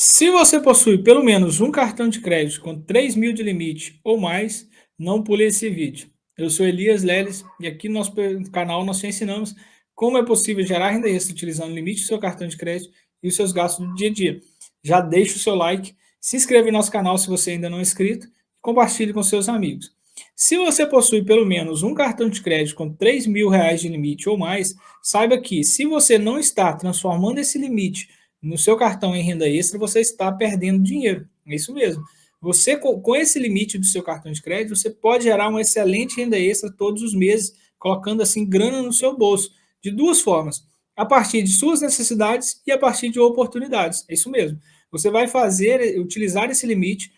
Se você possui pelo menos um cartão de crédito com 3 mil de limite ou mais, não pule esse vídeo. Eu sou Elias Leles e aqui no nosso canal nós te ensinamos como é possível gerar renda extra utilizando o limite do seu cartão de crédito e os seus gastos do dia a dia. Já deixa o seu like, se inscreva no nosso canal se você ainda não é inscrito e compartilhe com seus amigos. Se você possui pelo menos um cartão de crédito com 3 mil reais de limite ou mais, saiba que se você não está transformando esse limite no seu cartão em renda extra, você está perdendo dinheiro. É isso mesmo. Você, com esse limite do seu cartão de crédito, você pode gerar uma excelente renda extra todos os meses, colocando assim grana no seu bolso, de duas formas. A partir de suas necessidades e a partir de oportunidades. É isso mesmo. Você vai fazer, utilizar esse limite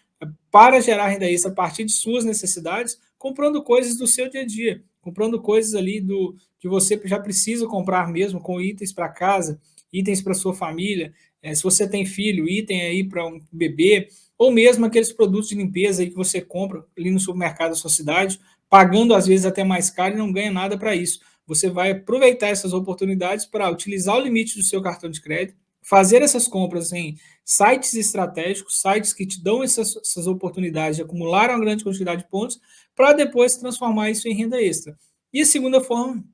para gerar renda extra a partir de suas necessidades, comprando coisas do seu dia a dia, comprando coisas ali do que você já precisa comprar mesmo, com itens para casa, itens para sua família, é, se você tem filho, item aí para um bebê, ou mesmo aqueles produtos de limpeza aí que você compra ali no supermercado da sua cidade, pagando às vezes até mais caro e não ganha nada para isso. Você vai aproveitar essas oportunidades para utilizar o limite do seu cartão de crédito, fazer essas compras em sites estratégicos, sites que te dão essas, essas oportunidades de acumular uma grande quantidade de pontos, para depois transformar isso em renda extra. E a segunda forma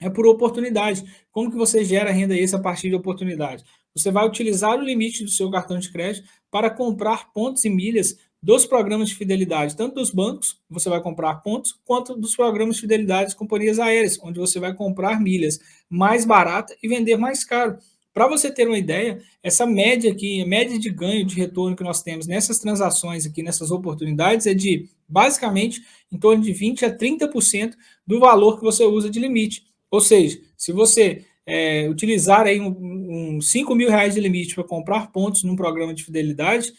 é por oportunidade. Como que você gera renda extra a partir de oportunidade? Você vai utilizar o limite do seu cartão de crédito para comprar pontos e milhas dos programas de fidelidade, tanto dos bancos, você vai comprar pontos, quanto dos programas de fidelidade de companhias aéreas, onde você vai comprar milhas mais barata e vender mais caro. Para você ter uma ideia, essa média aqui, a média de ganho de retorno que nós temos nessas transações aqui, nessas oportunidades, é de, basicamente, em torno de 20% a 30% do valor que você usa de limite. Ou seja, se você é, utilizar aí um, um 5 mil reais de limite para comprar pontos num programa de fidelidade,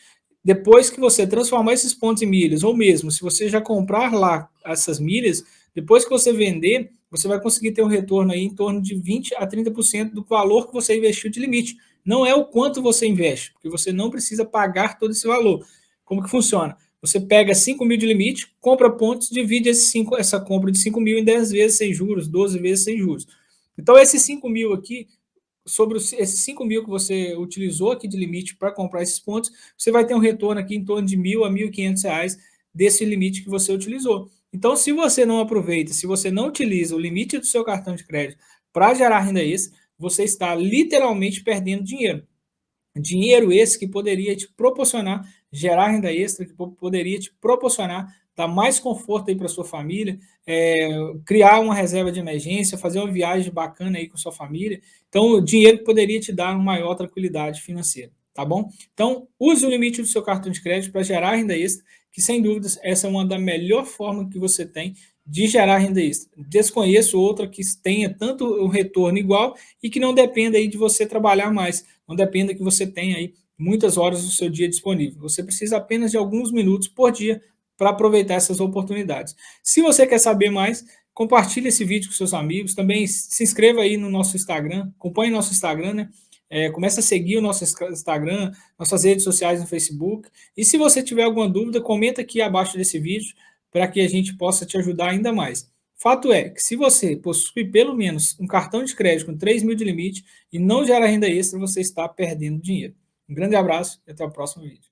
depois que você transformar esses pontos em milhas, ou mesmo se você já comprar lá essas milhas, depois que você vender, você vai conseguir ter um retorno aí em torno de 20% a 30% do valor que você investiu de limite. Não é o quanto você investe, porque você não precisa pagar todo esse valor. Como que funciona? Você pega 5 mil de limite, compra pontos, divide esse 5, essa compra de 5 mil em 10 vezes sem juros, 12 vezes sem juros. Então, esses 5 mil aqui, sobre esses 5 mil que você utilizou aqui de limite para comprar esses pontos, você vai ter um retorno aqui em torno de mil a 1.500 reais desse limite que você utilizou. Então, se você não aproveita, se você não utiliza o limite do seu cartão de crédito para gerar renda extra, você está literalmente perdendo dinheiro. Dinheiro esse que poderia te proporcionar gerar renda extra, que poderia te proporcionar dar mais conforto aí para sua família, é, criar uma reserva de emergência, fazer uma viagem bacana aí com sua família. Então, o dinheiro poderia te dar uma maior tranquilidade financeira, tá bom? Então, use o limite do seu cartão de crédito para gerar renda extra, que sem dúvidas essa é uma da melhor forma que você tem de gerar renda extra. Desconheço outra que tenha tanto o retorno igual e que não dependa aí de você trabalhar mais, não dependa que você tenha aí muitas horas do seu dia disponível. Você precisa apenas de alguns minutos por dia para aproveitar essas oportunidades. Se você quer saber mais, compartilhe esse vídeo com seus amigos, também se inscreva aí no nosso Instagram, acompanhe nosso Instagram, né? É, comece a seguir o nosso Instagram, nossas redes sociais no Facebook. E se você tiver alguma dúvida, comenta aqui abaixo desse vídeo, para que a gente possa te ajudar ainda mais. Fato é que se você possui pelo menos um cartão de crédito com 3 mil de limite e não gera renda extra, você está perdendo dinheiro. Um grande abraço e até o próximo vídeo.